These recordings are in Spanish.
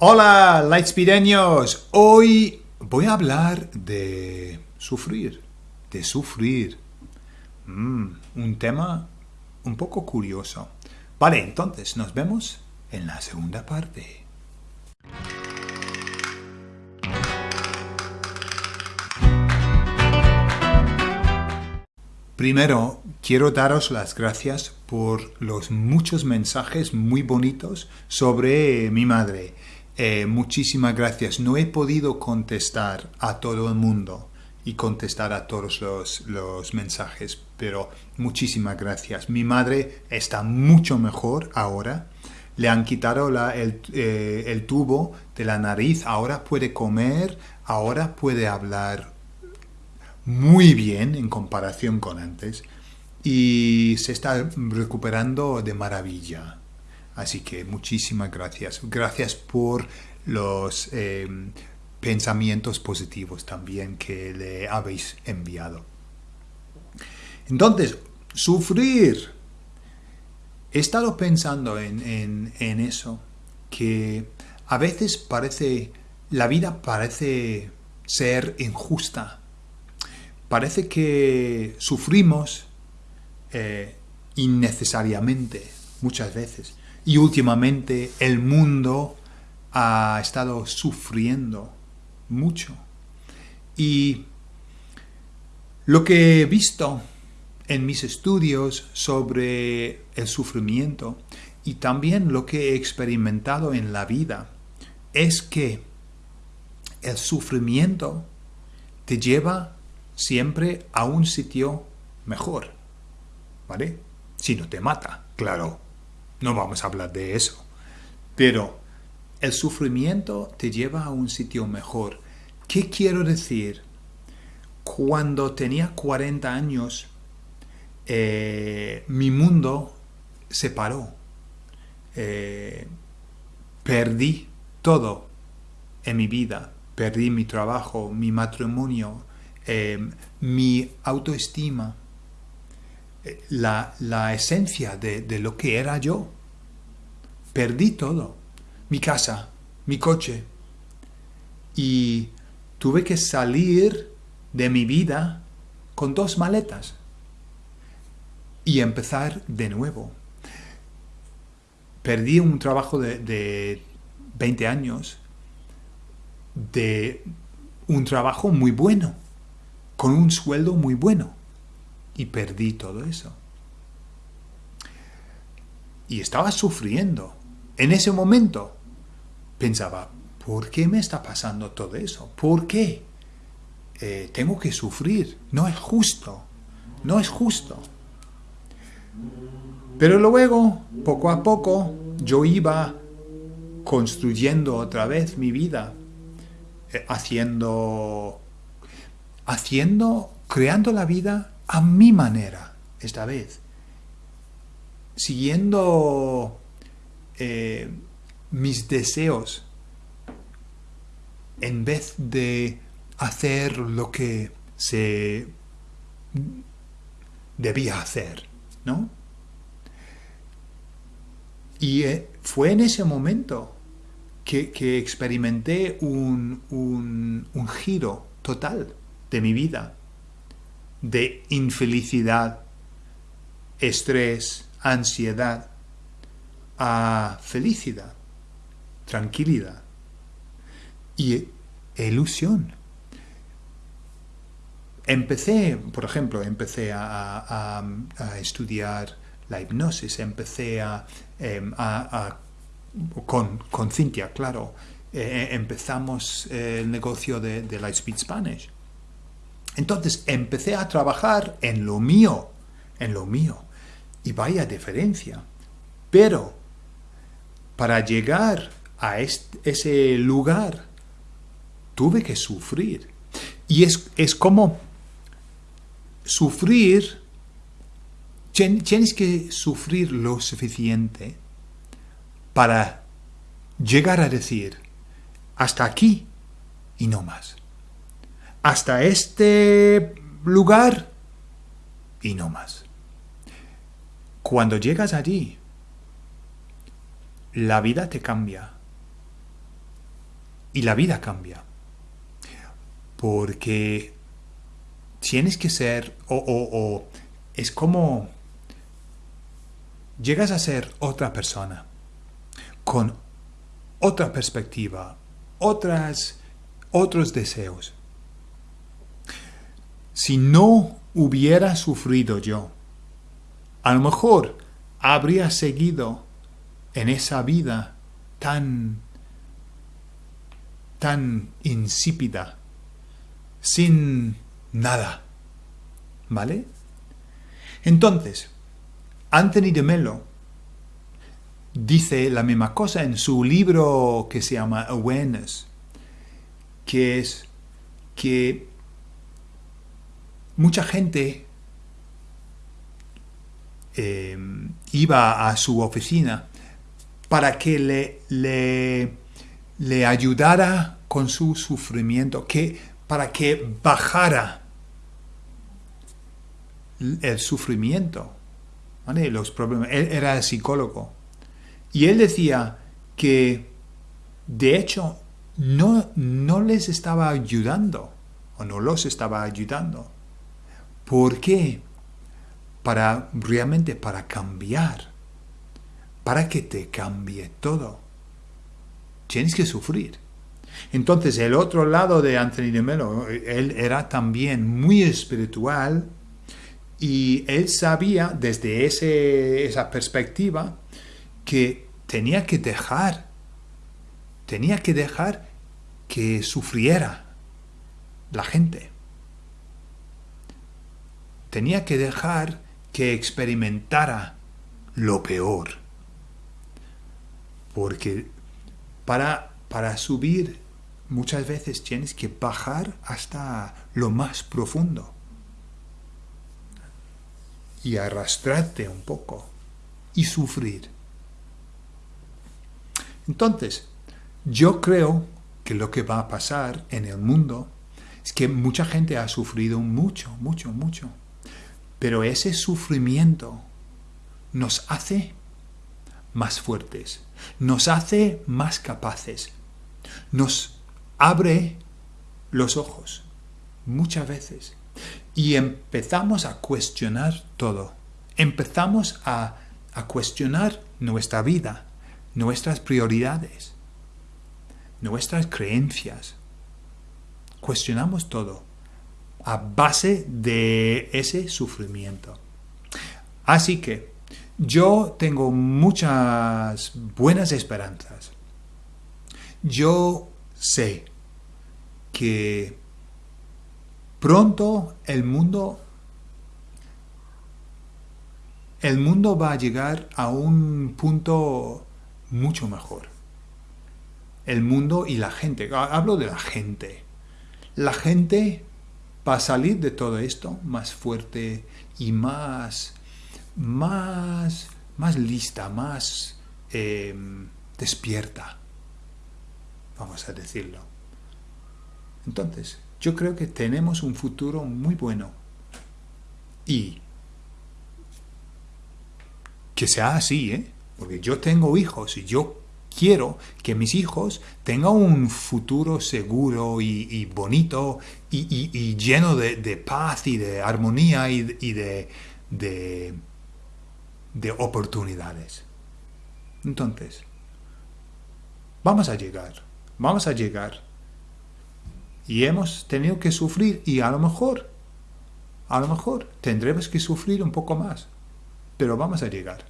Hola, Lightspeedeños. Hoy voy a hablar de sufrir, de sufrir. Mm, un tema un poco curioso. Vale, entonces nos vemos en la segunda parte. Primero, quiero daros las gracias por los muchos mensajes muy bonitos sobre mi madre. Eh, muchísimas gracias. No he podido contestar a todo el mundo y contestar a todos los, mensajes, pero muchísimas gracias. Mi madre está mucho mejor ahora. Le han quitado el, eh, el tubo de la nariz, ahora puede comer, ahora puede hablar muy bien en comparación con antes y se está recuperando de maravilla. Así que muchísimas gracias. Gracias por los em, pensamientos positivos también que le habéis enviado. Entonces, sufrir. He estado pensando en, en eso, que a veces parece, la vida parece ser injusta parece que sufrimos eh, innecesariamente muchas veces. Y últimamente el mundo ha estado sufriendo mucho. Y lo que he visto en mis estudios sobre el sufrimiento y también lo que he experimentado en la vida es que el sufrimiento te lleva siempre a un sitio mejor, ¿vale? Si no te mata, claro, no vamos a hablar de eso. Pero el sufrimiento te lleva a un sitio mejor. ¿Qué quiero decir? Cuando tenía 40 años, eh, mi mundo se paró. Eh, perdí todo en mi vida. Perdí mi trabajo, mi matrimonio, Em, mi autoestima, eh, la, esencia de, de, lo que era yo. Perdí todo, mi casa, mi coche. Y tuve que salir de mi vida con dos maletas y empezar de nuevo. Perdí un trabajo de, de 20 años, de un trabajo muy bueno con un sueldo muy bueno. Y perdí todo eso. Y estaba sufriendo. En ese momento pensaba, ¿por qué me está pasando todo eso? ¿Por qué? Eh, tengo que sufrir. No es justo. No es justo. Pero luego, poco a poco, yo iba construyendo otra vez mi vida, eh, haciendo haciendo, creando la vida a mi manera, esta vez. Siguiendo eh, mis deseos en vez de hacer lo que se debía hacer, ¿no? Y eh, fue en ese momento que, experimenté un, un giro total de mi vida, de infelicidad, estrés, ansiedad, a felicidad, tranquilidad y ilusión. Empecé, por ejemplo, empecé a, estudiar la hipnosis, empecé a, em, con, con Cintia, claro, eh, empezamos el negocio de, de Lightspeed Spanish. Entonces empecé a trabajar en lo mío, en lo mío. Y vaya diferencia. Pero para llegar a ese lugar tuve que sufrir. Y es, es como sufrir, tienes que sufrir lo suficiente para llegar a decir, hasta aquí y no más hasta este lugar y no más. Cuando llegas allí, la vida te cambia. y la vida cambia. Porque tienes que ser, o, o es como llegas a ser otra persona, con otra perspectiva, otras, otros deseos. Si no hubiera sufrido yo, a lo mejor habría seguido en esa vida tan tan insípida, sin nada. ¿Vale? Entonces, Anthony de Mello dice la misma cosa en su libro que se llama Awareness, que es que mucha gente eh, iba a su oficina para que le, le, le, ayudara con su sufrimiento, que, para que bajara el sufrimiento los problemas. Él era psicólogo. Y él decía que, de hecho, no, no les estaba ayudando, o no los estaba ayudando. ¿Por qué? Para realmente para cambiar, para que te cambie todo. Tienes que sufrir. Entonces, el otro lado de Anthony de Melo, él era también muy espiritual, y él sabía desde ese, esa perspectiva que tenía que dejar, tenía que dejar que sufriera la gente. Tenía que dejar que experimentara lo peor. Porque para, para subir muchas veces tienes que bajar hasta lo más profundo y arrastrarte un poco y sufrir. Entonces, yo creo que lo que va a pasar en el mundo es que mucha gente ha sufrido mucho, mucho, mucho. Pero ese sufrimiento nos hace más fuertes, nos hace más capaces, nos abre los ojos muchas veces y empezamos a cuestionar todo. Empezamos a, cuestionar nuestra vida, nuestras prioridades, nuestras creencias. Cuestionamos todo a base de ese sufrimiento. Así que yo tengo muchas buenas esperanzas. Yo sé que Pronto el mundo el mundo va a llegar a un punto mucho mejor. El mundo y la gente. Hablo de la gente. La gente va a salir de todo esto más fuerte y más, más, más lista, más em, despierta. Vamos a decirlo. Entonces, yo creo que tenemos un futuro muy bueno. Y que sea así, ¿eh? Porque yo tengo hijos y yo quiero que mis hijos tengan un futuro seguro y, bonito y, lleno de, paz y de armonía y, de, de, de oportunidades. Entonces, vamos a llegar, vamos a llegar y hemos tenido que sufrir y a lo mejor, a lo mejor tendremos que sufrir un poco más, pero vamos a llegar.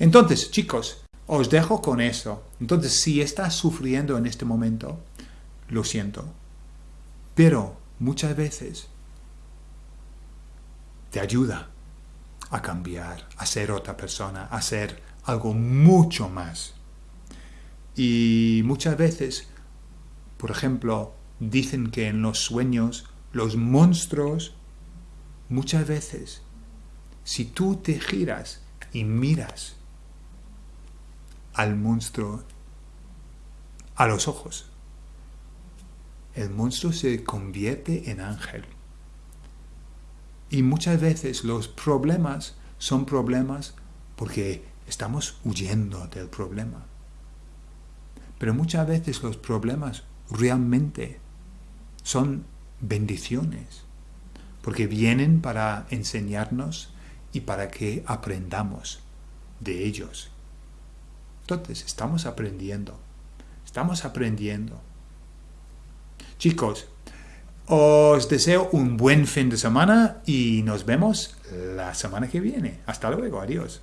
Entonces, chicos, os dejo con eso. Entonces, si estás sufriendo en este momento, lo siento, pero muchas veces te ayuda a cambiar, a ser otra persona, a ser algo mucho más. Y muchas veces, por ejemplo, Dicen que en los sueños los monstruos, muchas veces, si tú te giras y miras al monstruo a los ojos, el monstruo se convierte en ángel. Y muchas veces los problemas son problemas porque estamos huyendo del problema. Pero muchas veces los problemas realmente son bendiciones, porque vienen para enseñarnos y para que aprendamos de ellos. Entonces, estamos aprendiendo, estamos aprendiendo. Chicos, os deseo un buen fin de semana y nos vemos la semana que viene. Hasta luego, adiós.